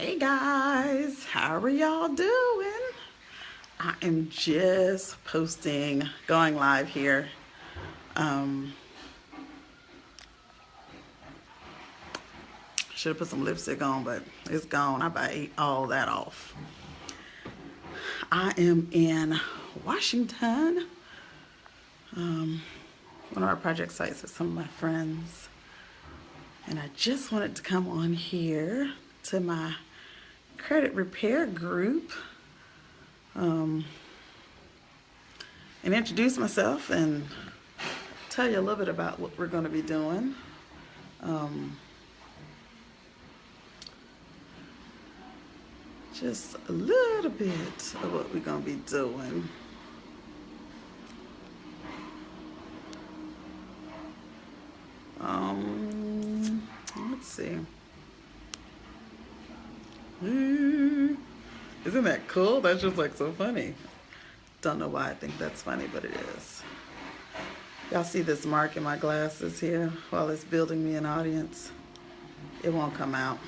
Hey guys, how are y'all doing? I am just posting, going live here. Um, should have put some lipstick on, but it's gone. I about ate all that off. I am in Washington. Um, one of our project sites with some of my friends. And I just wanted to come on here to my credit repair group um, and introduce myself and tell you a little bit about what we're going to be doing. Um, just a little bit of what we're going to be doing. Um, let's see. Hmm. Isn't that cool? That's just like so funny. Don't know why I think that's funny, but it is. Y'all see this mark in my glasses here while it's building me an audience? It won't come out.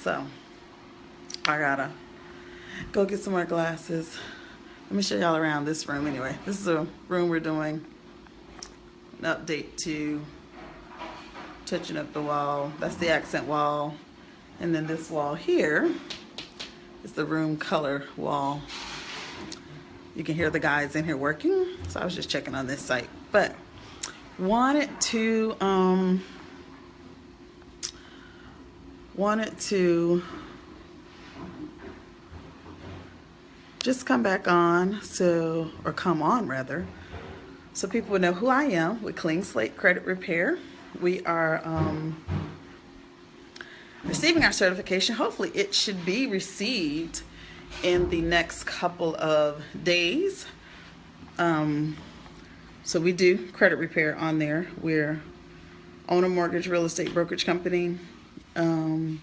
So, I gotta go get some more glasses. Let me show y'all around this room anyway. This is a room we're doing an update to touching up the wall. That's the accent wall. And then this wall here is the room color wall. You can hear the guys in here working. So I was just checking on this site. But wanted to um wanted to just come back on so or come on rather so people would know who I am with Clean Slate Credit Repair. We are um, receiving our certification. Hopefully it should be received in the next couple of days. Um, so we do credit repair on there. We're owner mortgage real estate brokerage company. Um,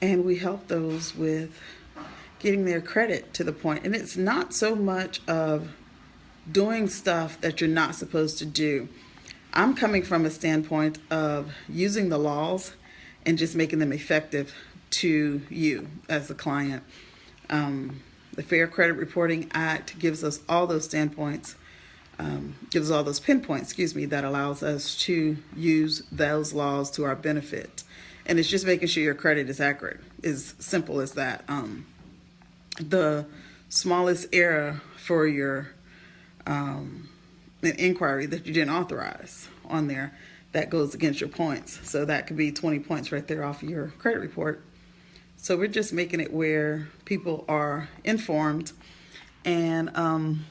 and we help those with getting their credit to the point. And it's not so much of doing stuff that you're not supposed to do. I'm coming from a standpoint of using the laws and just making them effective to you as a client. Um, the Fair Credit Reporting Act gives us all those standpoints, um, gives all those pinpoints, excuse me, that allows us to use those laws to our benefit. And it's just making sure your credit is accurate, as simple as that. Um, the smallest error for your um, inquiry that you didn't authorize on there that goes against your points. So that could be 20 points right there off your credit report. So we're just making it where people are informed and um,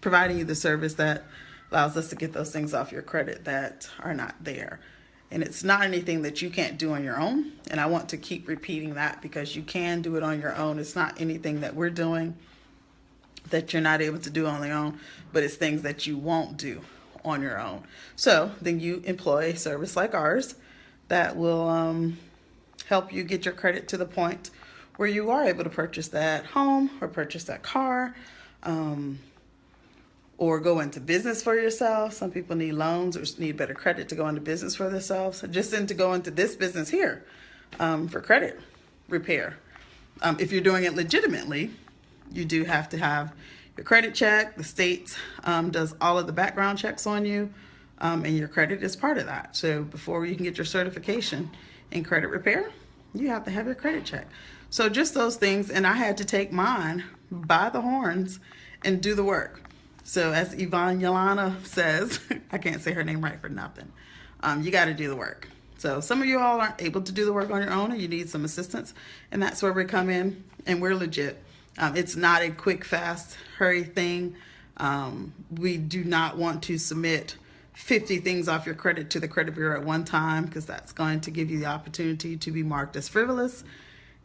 providing you the service that allows us to get those things off your credit that are not there. And it's not anything that you can't do on your own. And I want to keep repeating that because you can do it on your own. It's not anything that we're doing that you're not able to do on your own, but it's things that you won't do on your own. So then you employ a service like ours that will um, help you get your credit to the point where you are able to purchase that home or purchase that car um, or go into business for yourself. Some people need loans or need better credit to go into business for themselves. Just in to go into this business here um, for credit repair. Um, if you're doing it legitimately, you do have to have your credit check. The state um, does all of the background checks on you, um, and your credit is part of that. So before you can get your certification in credit repair, you have to have your credit check. So just those things, and I had to take mine by the horns and do the work. So as Yvonne Yolana says, I can't say her name right for nothing. Um, you got to do the work. So some of you all aren't able to do the work on your own and you need some assistance. And that's where we come in and we're legit. Um, it's not a quick, fast, hurry thing. Um, we do not want to submit 50 things off your credit to the credit bureau at one time because that's going to give you the opportunity to be marked as frivolous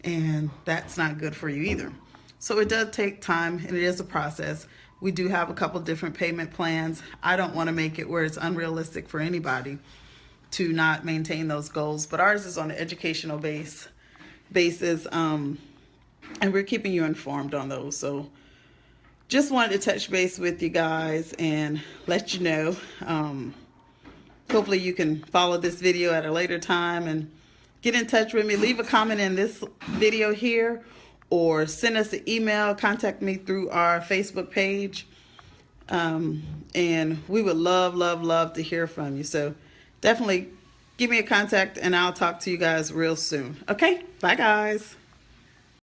and that's not good for you either. So it does take time and it is a process. We do have a couple different payment plans. I don't want to make it where it's unrealistic for anybody to not maintain those goals, but ours is on an educational base basis. Um, and we're keeping you informed on those. So just wanted to touch base with you guys and let you know. Um, hopefully you can follow this video at a later time and get in touch with me. Leave a comment in this video here or send us an email. Contact me through our Facebook page. Um, and we would love, love, love to hear from you. So definitely give me a contact and I'll talk to you guys real soon. Okay? Bye, guys.